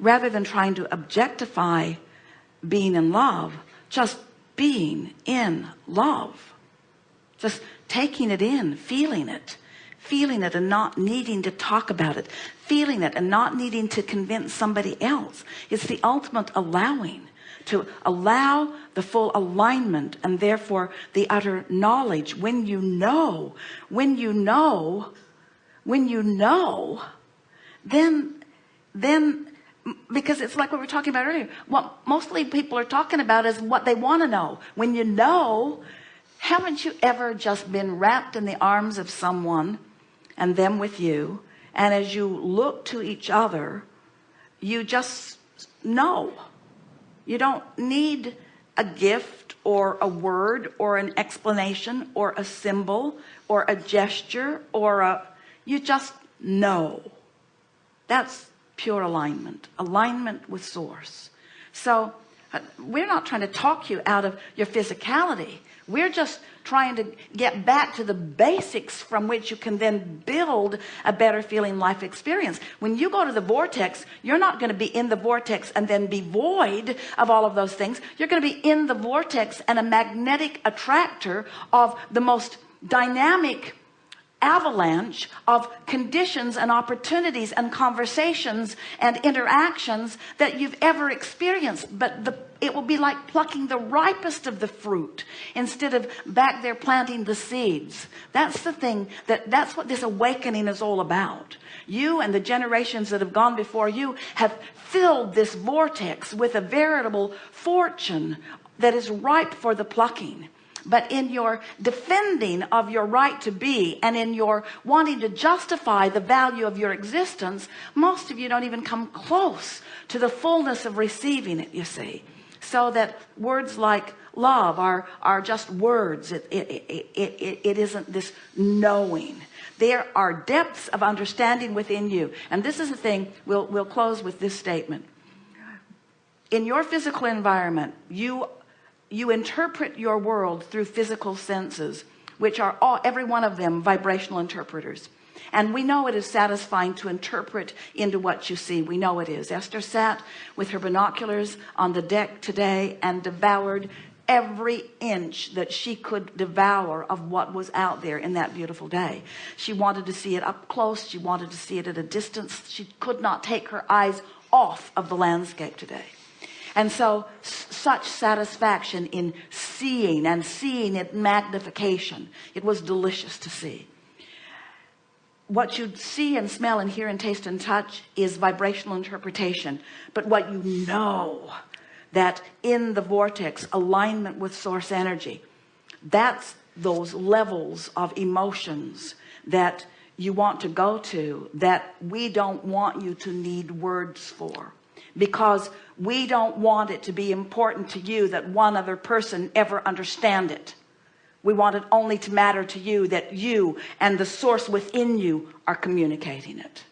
rather than trying to objectify being in love just being in love. Just taking it in feeling it. Feeling it and not needing to talk about it. Feeling it and not needing to convince somebody else. It's the ultimate allowing. To allow the full alignment and therefore the utter knowledge. When you know when you know when you know then then because it's like what we were talking about earlier. What mostly people are talking about is what they want to know. When you know haven't you ever just been wrapped in the arms of someone and them with you? And as you look to each other you just know. You don't need a gift or a word or an explanation or a symbol or a gesture or a you just know. That's pure alignment alignment with source. So uh, we're not trying to talk you out of your physicality. We're just trying to get back to the basics from which you can then build a better feeling life experience. When you go to the vortex you're not going to be in the vortex and then be void of all of those things. You're going to be in the vortex and a magnetic attractor of the most dynamic avalanche of conditions and opportunities and conversations and interactions that you've ever experienced. But the it will be like plucking the ripest of the fruit instead of back there planting the seeds. That's the thing that that's what this awakening is all about. You and the generations that have gone before you have filled this vortex with a veritable fortune that is ripe for the plucking but in your defending of your right to be and in your wanting to justify the value of your existence most of you don't even come close to the fullness of receiving it you see. So that words like love are are just words. It it, it, it, it isn't this knowing. There are depths of understanding within you. And this is the thing we'll we'll close with this statement. In your physical environment you you interpret your world through physical senses which are all every one of them vibrational interpreters. And we know it is satisfying to interpret into what you see. We know it is. Esther sat with her binoculars on the deck today and devoured every inch that she could devour of what was out there in that beautiful day. She wanted to see it up close. She wanted to see it at a distance. She could not take her eyes off of the landscape today. And so such satisfaction in seeing and seeing it magnification. It was delicious to see. What you see and smell and hear and taste and touch is vibrational interpretation. But what you know that in the vortex alignment with source energy that's those levels of emotions that you want to go to that we don't want you to need words for because we don't want it to be important to you that one other person ever understand it. We want it only to matter to you that you and the source within you are communicating it